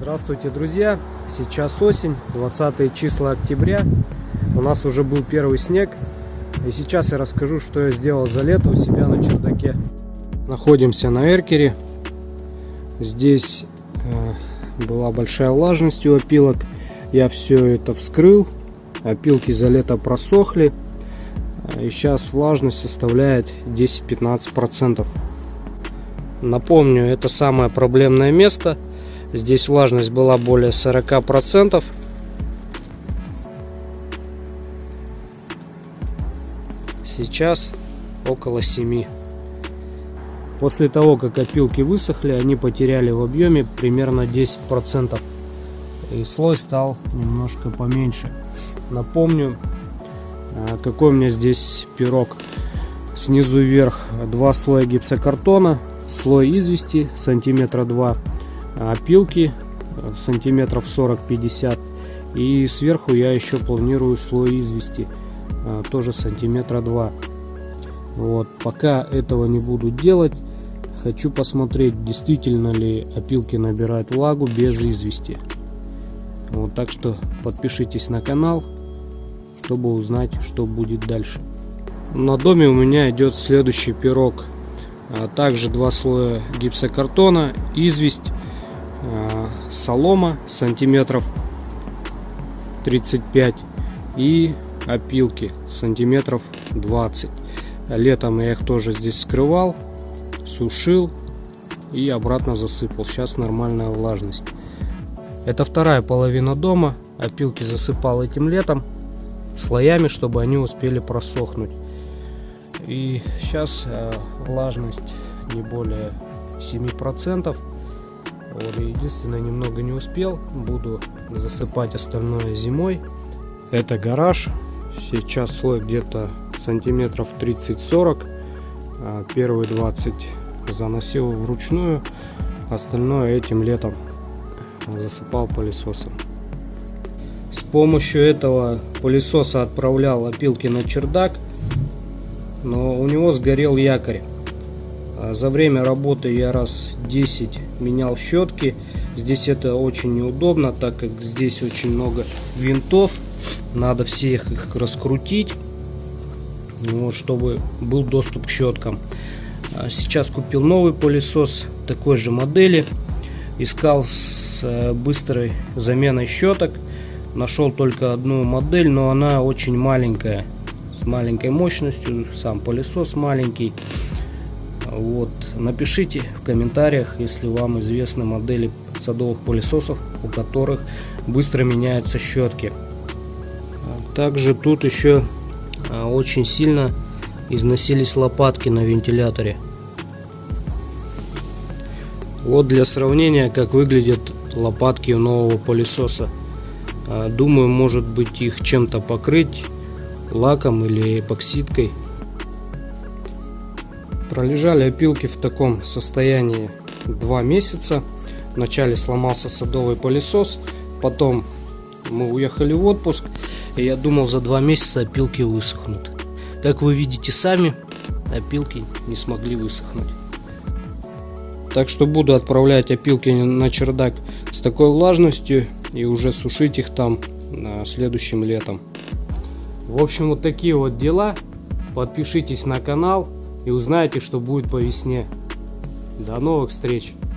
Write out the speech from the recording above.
Здравствуйте, друзья! Сейчас осень, 20 числа октября. У нас уже был первый снег. И сейчас я расскажу, что я сделал за лето у себя на чердаке. Находимся на Эркере. Здесь э, была большая влажность у опилок. Я все это вскрыл. Опилки за лето просохли. И сейчас влажность составляет 10-15%. Напомню, это самое проблемное место – Здесь влажность была более 40%. Сейчас около 7. После того, как опилки высохли, они потеряли в объеме примерно 10%. И слой стал немножко поменьше. Напомню, а, какой у меня здесь пирог. Снизу вверх два слоя гипсокартона, слой извести сантиметра 2 опилки сантиметров 40-50 и сверху я еще планирую слой извести а, тоже сантиметра 2 вот пока этого не буду делать хочу посмотреть действительно ли опилки набирают влагу без извести. Вот так что подпишитесь на канал чтобы узнать что будет дальше. На доме у меня идет следующий пирог. А также два слоя гипсокартона известь Э, солома сантиметров 35 и опилки сантиметров 20 летом я их тоже здесь скрывал сушил и обратно засыпал. Сейчас нормальная влажность. Это вторая половина дома. Опилки засыпал этим летом слоями чтобы они успели просохнуть. И сейчас э, влажность не более 7 процентов вот, единственное, немного не успел. Буду засыпать остальное зимой. Это гараж. Сейчас слой где-то сантиметров 30-40. А первые 20 заносил вручную. Остальное этим летом засыпал пылесосом. С помощью этого пылесоса отправлял опилки на чердак. Но у него сгорел якорь. А за время работы я раз 10 менял щетки. Здесь это очень неудобно, так как здесь очень много винтов. Надо всех их раскрутить, вот, чтобы был доступ к щеткам. А сейчас купил новый пылесос такой же модели. Искал с э, быстрой заменой щеток. Нашел только одну модель, но она очень маленькая. С маленькой мощностью. Сам пылесос маленький. Вот. Напишите в комментариях, если вам известны модели садовых пылесосов, у которых быстро меняются щетки. Также тут еще а, очень сильно износились лопатки на вентиляторе. Вот для сравнения, как выглядят лопатки у нового пылесоса. А, думаю, может быть их чем-то покрыть лаком или эпоксидкой. Пролежали опилки в таком состоянии два месяца. Вначале сломался садовый пылесос, потом мы уехали в отпуск, и я думал за два месяца опилки высохнут. Как вы видите сами, опилки не смогли высохнуть. Так что буду отправлять опилки на чердак с такой влажностью и уже сушить их там следующим летом. В общем, вот такие вот дела. Подпишитесь на канал и узнаете, что будет по весне. До новых встреч!